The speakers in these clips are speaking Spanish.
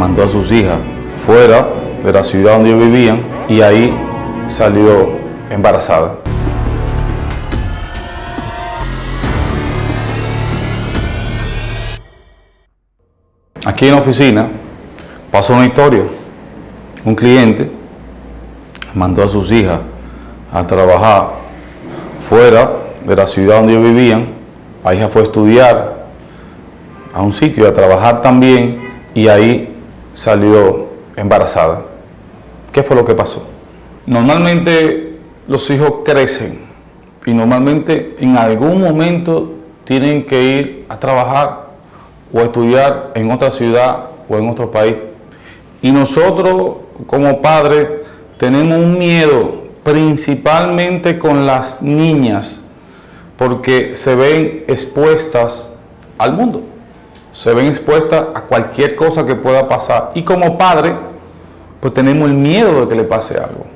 mandó a sus hijas fuera de la ciudad donde ellos vivían y ahí salió embarazada. Aquí en la oficina pasó una historia. Un cliente mandó a sus hijas a trabajar fuera de la ciudad donde ellos vivían. La hija fue a estudiar a un sitio, a trabajar también y ahí salió embarazada. ¿Qué fue lo que pasó? Normalmente los hijos crecen y normalmente en algún momento tienen que ir a trabajar o a estudiar en otra ciudad o en otro país. Y nosotros como padres tenemos un miedo principalmente con las niñas porque se ven expuestas al mundo, se ven expuestas a cualquier cosa que pueda pasar. Y como padre, pues tenemos el miedo de que le pase algo.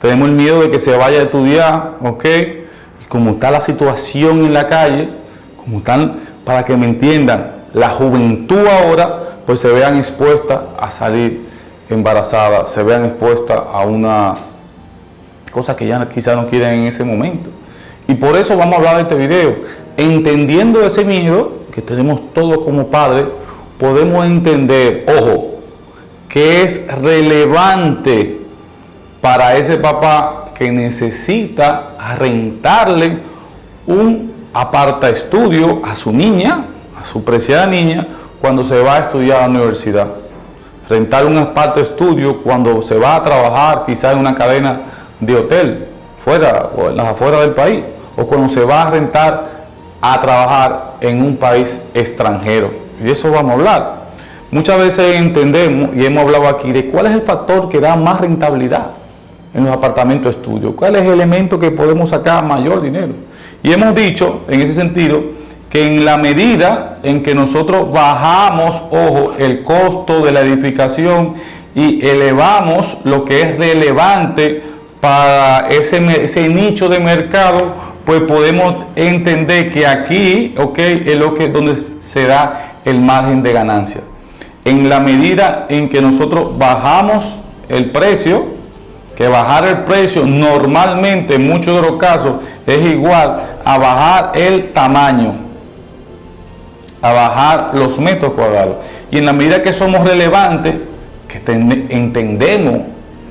Tenemos el miedo de que se vaya a estudiar, ¿ok? Y como está la situación en la calle, como están, para que me entiendan, la juventud ahora, pues se vean expuestas a salir embarazadas, se vean expuestas a una cosa que ya quizás no quieren en ese momento. Y por eso vamos a hablar de este video. Entendiendo ese miedo que tenemos todos como padres, podemos entender, ojo, que es relevante para ese papá que necesita rentarle un aparta estudio a su niña, a su preciada niña, cuando se va a estudiar a la universidad. Rentar un aparta estudio cuando se va a trabajar quizás en una cadena de hotel, fuera o en las afueras del país, o cuando se va a rentar a trabajar en un país extranjero. Y eso vamos a hablar. Muchas veces entendemos y hemos hablado aquí de cuál es el factor que da más rentabilidad en los apartamentos de estudio, cuál es el elemento que podemos sacar mayor dinero. Y hemos dicho, en ese sentido, que en la medida en que nosotros bajamos, ojo, el costo de la edificación y elevamos lo que es relevante para ese, ese nicho de mercado, pues podemos entender que aquí, es lo que donde se da el margen de ganancia en la medida en que nosotros bajamos el precio, que bajar el precio normalmente en muchos de los casos es igual a bajar el tamaño, a bajar los metros cuadrados. Y en la medida que somos relevantes, que entendemos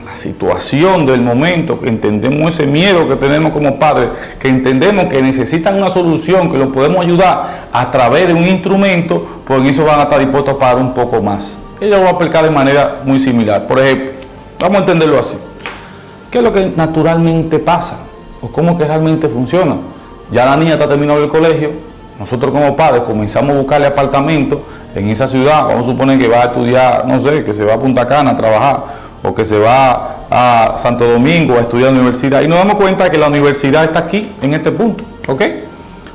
la situación del momento, que entendemos ese miedo que tenemos como padres, que entendemos que necesitan una solución, que lo podemos ayudar a través de un instrumento, pues en eso van a estar dispuestos a pagar un poco más. Ella lo va a aplicar de manera muy similar. Por ejemplo, vamos a entenderlo así. ¿Qué es lo que naturalmente pasa? ¿O cómo que realmente funciona? Ya la niña está terminando el colegio, nosotros como padres comenzamos a buscarle apartamento en esa ciudad, vamos a suponer que va a estudiar, no sé, que se va a Punta Cana a trabajar, o que se va a Santo Domingo a estudiar en la universidad y nos damos cuenta que la universidad está aquí, en este punto, ¿ok?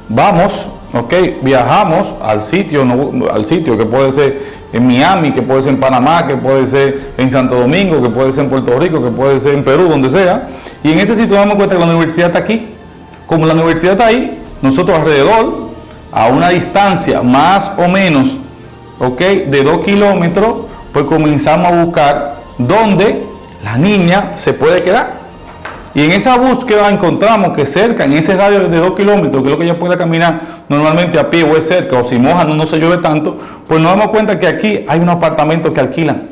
Vamos, ¿ok? Viajamos al sitio, al sitio que puede ser en Miami, que puede ser en Panamá, que puede ser en Santo Domingo, que puede ser en Puerto Rico, que puede ser en Perú, donde sea, y en ese sitio nos damos cuenta que la universidad está aquí. Como la universidad está ahí, nosotros alrededor, a una distancia más o menos, ¿ok? De dos kilómetros, pues comenzamos a buscar donde la niña se puede quedar. Y en esa búsqueda encontramos que cerca, en ese radio de 2 kilómetros, que es lo que ella puede caminar normalmente a pie o es cerca, o si moja no, no se llueve tanto, pues nos damos cuenta que aquí hay un apartamento que alquilan.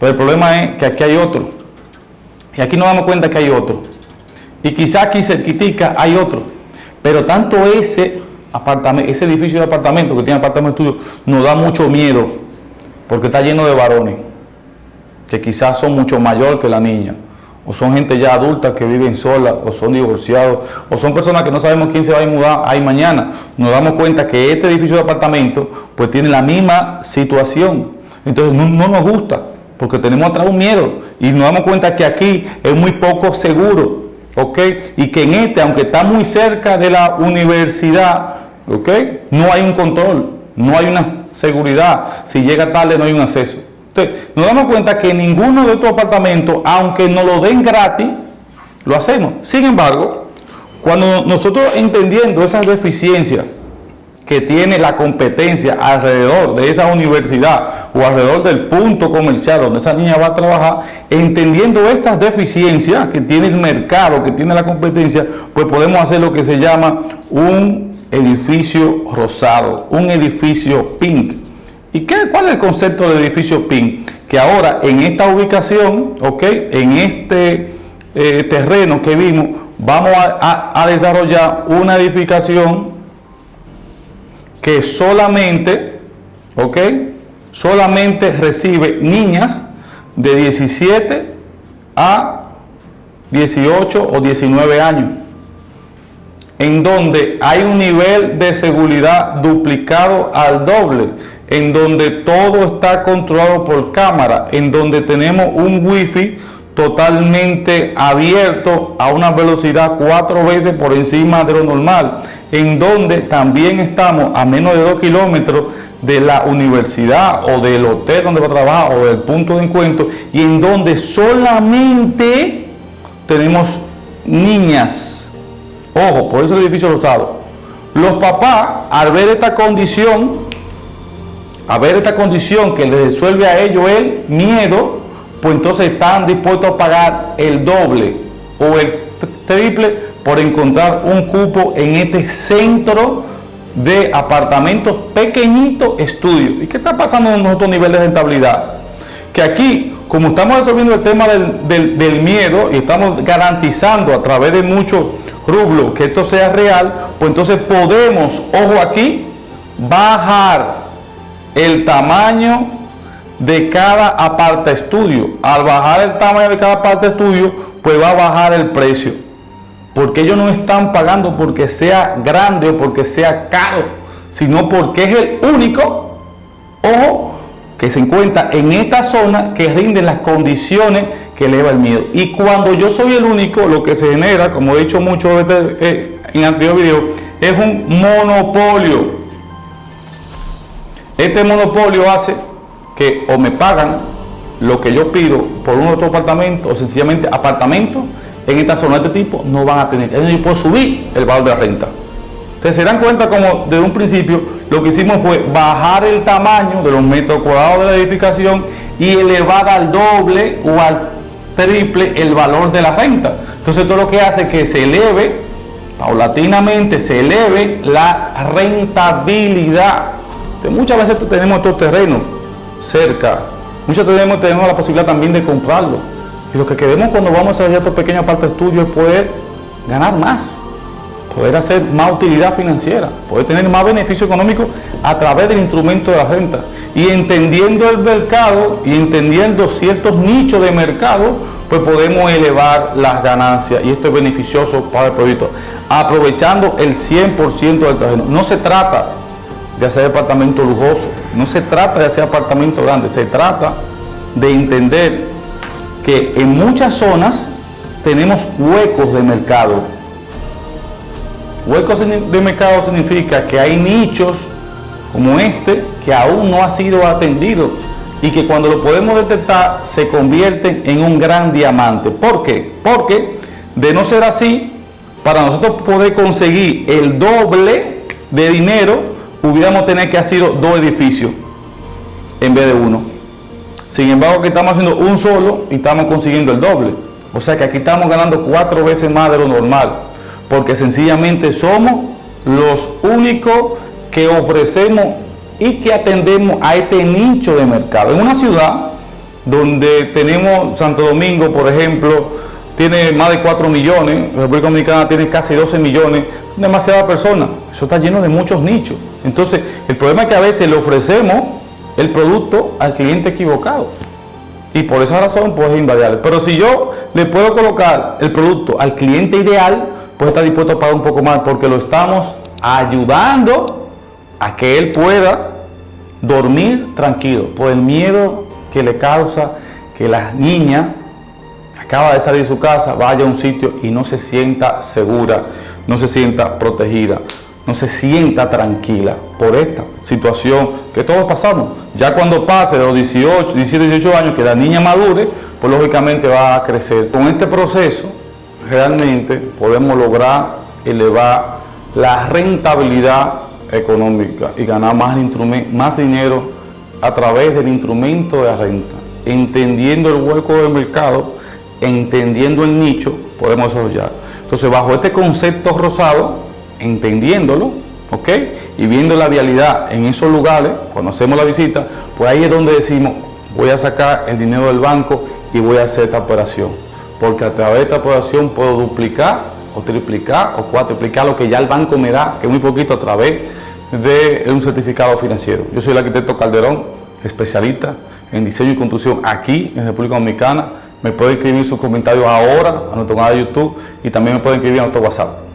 Pero el problema es que aquí hay otro. Y aquí nos damos cuenta que hay otro. Y quizá aquí cerquitica hay otro. Pero tanto ese apartamento, ese edificio de apartamento que tiene apartamento estudio, nos da mucho miedo, porque está lleno de varones que quizás son mucho mayor que la niña, o son gente ya adulta que viven sola, o son divorciados, o son personas que no sabemos quién se va a mudar ahí mañana. Nos damos cuenta que este edificio de apartamento pues tiene la misma situación. Entonces no, nos gusta, porque tenemos atrás un miedo, y nos damos cuenta que aquí es muy poco seguro, ¿ok? Y que en este, aunque está muy cerca de la universidad, ¿ok? No hay un control, no hay una seguridad. Si llega tarde no hay un acceso nos damos cuenta que ninguno de estos apartamentos, aunque nos lo den gratis, lo hacemos. Sin embargo, cuando nosotros entendiendo esas deficiencias que tiene la competencia alrededor de esa universidad o alrededor del punto comercial donde esa niña va a trabajar, entendiendo estas deficiencias que tiene el mercado, que tiene la competencia, pues podemos hacer lo que se llama un edificio rosado, un edificio pink. ¿Y qué, cuál es el concepto de edificio pink? Que ahora en esta ubicación, ok, en este eh, terreno que vimos, vamos a desarrollar una edificación que solamente, ¿ok? Solamente recibe niñas de 17 a 18 o 19 años, en donde hay un nivel de seguridad duplicado al doble, en donde todo está controlado por cámara, en donde tenemos un wifi totalmente abierto a una velocidad cuatro veces por encima de lo normal, en donde también estamos a menos de dos kilómetros de la universidad o del hotel donde va a trabajar o del punto de encuentro y en donde solamente tenemos niñas. Ojo, por eso el edificio rosado. Los papás, al ver esta condición, a ver esta condición que les resuelve a ellos el miedo, pues entonces están dispuestos a pagar el doble o el triple por encontrar un cupo en este centro de apartamentos pequeñitos estudios. ¿Y qué está pasando en nuestro nivel de rentabilidad? Que aquí, como estamos resolviendo el tema del, miedo y estamos garantizando a través de muchos rublos que esto sea real, pues entonces podemos, ojo aquí, bajar el tamaño de cada aparte estudio. Al bajar el tamaño de cada aparte estudio, pues va a bajar el precio. Porque ellos no están pagando porque sea grande o porque sea caro, sino porque es el único, ojo, que se encuentra en esta zona que rinde las condiciones que eleva el miedo. Y cuando yo soy el único, lo que se genera, como he dicho mucho eh, en anterior video, es un monopolio. Este monopolio hace que o me pagan lo que yo pido por un otro apartamento o sencillamente apartamentos en esta zona de este tipo no van a tener. Ellos pueden subir el valor de la renta. Ustedes se dan cuenta como desde un principio lo que hicimos fue bajar el tamaño de los metros cuadrados de la edificación y elevar al doble o al triple el valor de la renta. Entonces todo lo que hace es que se eleve, paulatinamente se eleve la rentabilidad. Muchas veces tenemos estos terrenos cerca. Muchos tenemos, tenemos la posibilidad también de comprarlo. Y lo que queremos cuando vamos a hacer estos pequeños parte de estudio es poder ganar más, poder hacer más utilidad financiera, poder tener más beneficio económico a través del instrumento de la renta. Y entendiendo el mercado y entendiendo ciertos nichos de mercado, pues podemos elevar las ganancias y esto es beneficioso para el proyecto. Aprovechando el 100% del terreno. No se trata de hacer departamento lujoso, no se trata de hacer apartamento grande, se trata de entender que en muchas zonas tenemos huecos de mercado. Huecos de mercado significa que hay nichos como este que aún no ha sido atendido y que cuando lo podemos detectar se convierten en un gran diamante. ¿Por qué? Porque de no ser así, para nosotros poder conseguir el doble de dinero, hubiéramos tener que hacer dos edificios en vez de uno. Sin embargo, aquí estamos haciendo un solo y estamos consiguiendo el doble. O sea que aquí estamos ganando cuatro veces más de lo normal. Porque sencillamente somos los únicos que ofrecemos y que atendemos a este nicho de mercado. En una ciudad donde tenemos Santo Domingo, por ejemplo, tiene más de 4 millones, República Dominicana tiene casi 12 millones, demasiadas personas. Eso está lleno de muchos nichos. Entonces, el problema es que a veces le ofrecemos el producto al cliente equivocado. Y por esa razón, pues es. Pero si yo le puedo colocar el producto al cliente ideal, pues está dispuesto a pagar un poco más porque lo estamos ayudando a que él pueda dormir tranquilo por el miedo que le causa que la niña acaba de salir de su casa, vaya a un sitio y no se sienta segura, no se sienta protegida, no se sienta tranquila por esta situación que todos pasamos. Ya cuando pase de los 18, 17, 18 años, que la niña madure, pues lógicamente va a crecer. Con este proceso, realmente podemos lograr elevar la rentabilidad económica y ganar más, más dinero a través del instrumento de la renta. Entendiendo el hueco del mercado, entendiendo el nicho, podemos desarrollar. Entonces, bajo este concepto rosado, entendiéndolo, ¿ok? Y viendo la vialidad en esos lugares, cuando hacemos la visita, pues ahí es donde decimos, voy a sacar el dinero del banco y voy a hacer esta operación. Porque a través de esta operación puedo duplicar o triplicar o cuatriplicar lo que ya el banco me da, que es muy poquito a través de un certificado financiero. Yo soy el arquitecto Calderón, especialista en diseño y construcción aquí en República Dominicana. Me puede escribir sus comentarios ahora a nuestro canal de YouTube y también me puede escribir a nuestro WhatsApp.